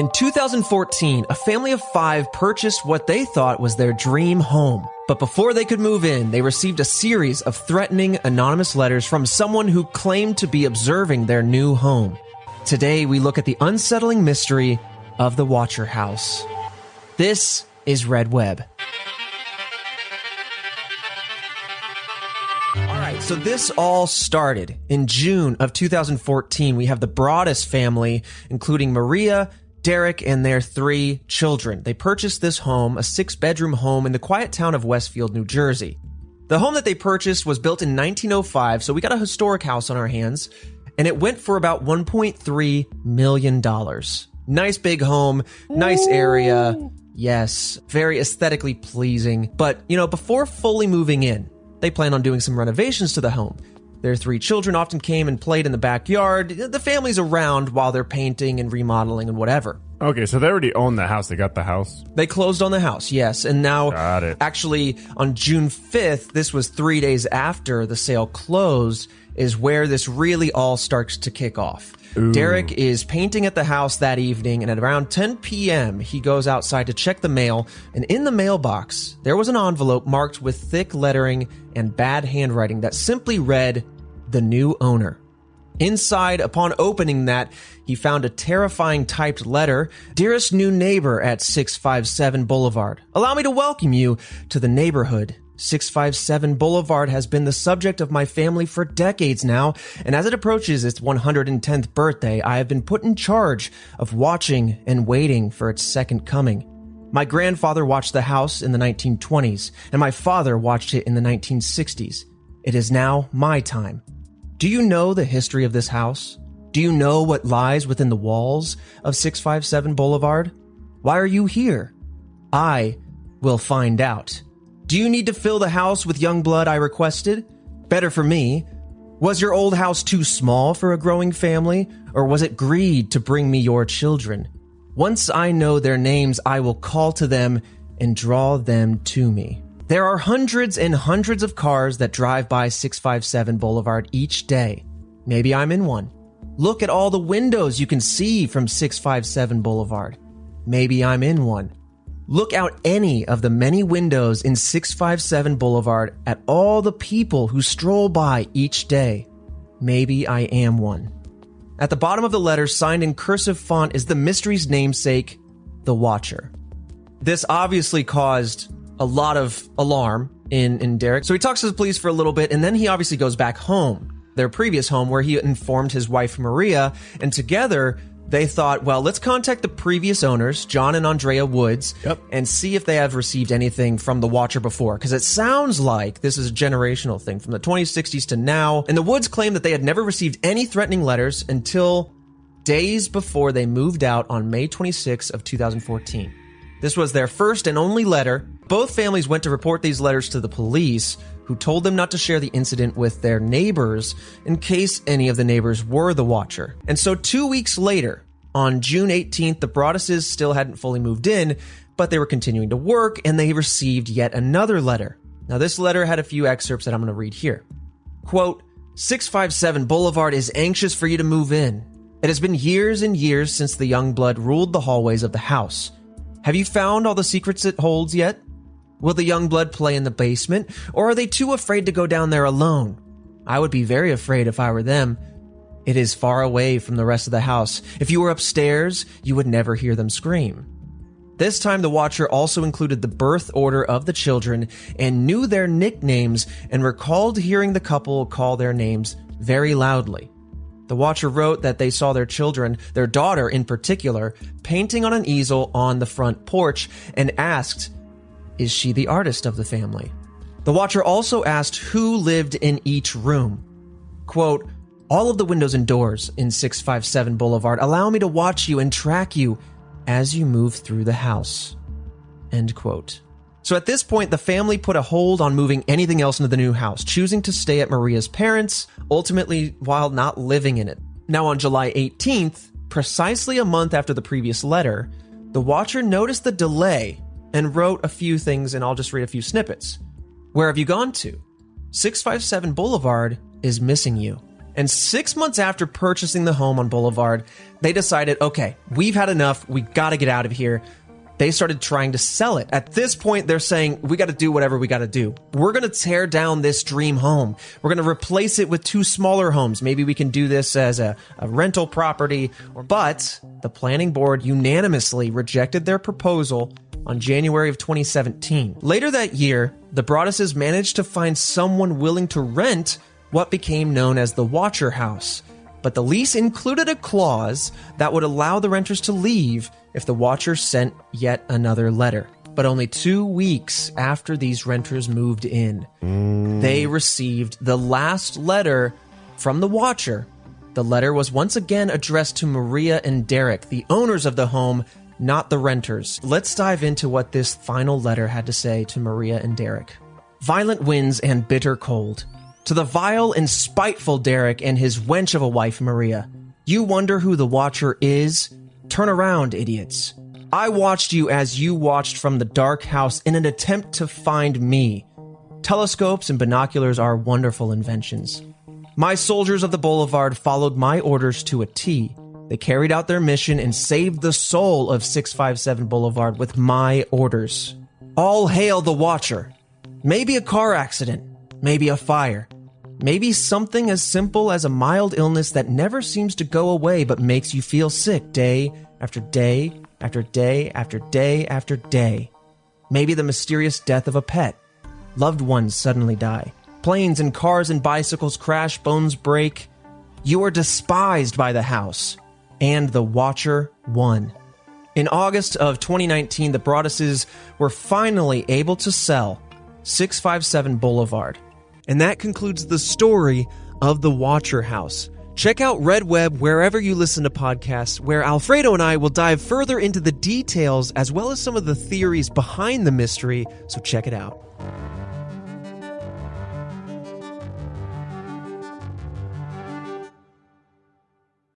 In 2014, a family of five purchased what they thought was their dream home. But before they could move in, they received a series of threatening anonymous letters from someone who claimed to be observing their new home. Today, we look at the unsettling mystery of the Watcher House. This is Red Web. So this all started in June of 2014. We have the Broaddus family, including Maria, Derek, and their three children. They purchased this home, a six bedroom home in the quiet town of Westfield, New Jersey. The home that they purchased was built in 1905, so we got a historic house on our hands, and it went for about $1.3 million. Nice big home, nice area. Yes, very aesthetically pleasing. But, you know, before fully moving in, they plan on doing some renovations to the home. Their three children often came and played in the backyard. The family's around while they're painting and remodeling and whatever. Okay, so they already own the house. They got the house. They closed on the house, yes. And now, Got it. actually, on June 5th, this was three days after the sale closed, is where this really all starts to kick off. Derek is painting at the house that evening, and at around 10 p.m., he goes outside to check the mail. And in the mailbox, there was an envelope marked with thick lettering and bad handwriting that simply read, The New Owner. Inside, upon opening that, he found a terrifying typed letter Dearest new neighbor at 657 Boulevard, allow me to welcome you to the neighborhood. 657 Boulevard has been the subject of my family for decades now, and as it approaches its 110th birthday, I have been put in charge of watching and waiting for its second coming. My grandfather watched the house in the 1920s, and my father watched it in the 1960s. It is now my time. Do you know the history of this house? Do you know what lies within the walls of 657 Boulevard? Why are you here? I will find out. Do you need to fill the house with young blood I requested? Better for me. Was your old house too small for a growing family, or was it greed to bring me your children? Once I know their names, I will call to them and draw them to me. There are hundreds and hundreds of cars that drive by 657 Boulevard each day. Maybe I'm in one. Look at all the windows you can see from 657 Boulevard. Maybe I'm in one. Look out any of the many windows in 657 Boulevard at all the people who stroll by each day. Maybe I am one. At the bottom of the letter, signed in cursive font, is the mystery's namesake, The Watcher. This obviously caused a lot of alarm in, in Derek. So he talks to the police for a little bit, and then he obviously goes back home, their previous home, where he informed his wife, Maria, and together they thought, well, let's contact the previous owners, John and Andrea Woods, Yep. and see if they have received anything from the Watcher before. Because it sounds like this is a generational thing from the 2060s to now. And the Woods claimed that they had never received any threatening letters until days before they moved out on May 26 of 2014. This was their first and only letter. Both families went to report these letters to the police, who told them not to share the incident with their neighbors in case any of the neighbors were the watcher. And so 2 weeks later, on June 18th, the Broadduses still hadn't fully moved in, but they were continuing to work and they received yet another letter. Now this letter had a few excerpts that I'm going to read here. Quote, 657 Boulevard is anxious for you to move in. It has been years and years since the young blood ruled the hallways of the house. Have you found all the secrets it holds yet? Will the young blood play in the basement, or are they too afraid to go down there alone? I would be very afraid if I were them. It is far away from the rest of the house. If you were upstairs, you would never hear them scream. This time, the Watcher also included the birth order of the children and knew their nicknames and recalled hearing the couple call their names very loudly. The Watcher wrote that they saw their children, their daughter in particular, painting on an easel on the front porch and asked, Is she the artist of the family? The Watcher also asked who lived in each room. Quote, all of the windows and doors in 657 Boulevard allow me to watch you and track you as you move through the house. End quote. So at this point, the family put a hold on moving anything else into the new house, choosing to stay at Maria's parents, ultimately while not living in it. Now on July 18th, precisely a month after the previous letter, the watcher noticed the delay and wrote a few things, and I'll just read a few snippets. Where have you gone to? 657 Boulevard is missing you. And six months after purchasing the home on Boulevard, they decided, okay, we've had enough. We got to get out of here. They started trying to sell it. At this point, they're saying, we got to do whatever we got to do. We're going to tear down this dream home. We're going to replace it with two smaller homes. Maybe we can do this as a, a rental property. But the planning board unanimously rejected their proposal on January of 2017. Later that year, the Broadduses managed to find someone willing to rent what became known as the Watcher House. But the lease included a clause that would allow the renters to leave if the Watcher sent yet another letter. But only two weeks after these renters moved in, they received the last letter from the Watcher. The letter was once again addressed to Maria and Derek, the owners of the home, not the renters. Let's dive into what this final letter had to say to Maria and Derek. Violent winds and bitter cold. To the vile and spiteful Derek and his wench of a wife, Maria. You wonder who the Watcher is? Turn around, idiots. I watched you as you watched from the dark house in an attempt to find me. Telescopes and binoculars are wonderful inventions. My soldiers of the boulevard followed my orders to a T. They carried out their mission and saved the soul of 657 Boulevard with my orders. All hail the Watcher. Maybe a car accident, maybe a fire, maybe something as simple as a mild illness that never seems to go away but makes you feel sick day after day after day after day after day. Maybe the mysterious death of a pet. Loved ones suddenly die. Planes and cars and bicycles crash, bones break. You are despised by the house. And the Watcher won. In August of 2019, the Broadduses were finally able to sell 657 Boulevard. And that concludes the story of the Watcher House. Check out Red Web wherever you listen to podcasts, where Alfredo and I will dive further into the details as well as some of the theories behind the mystery, so check it out.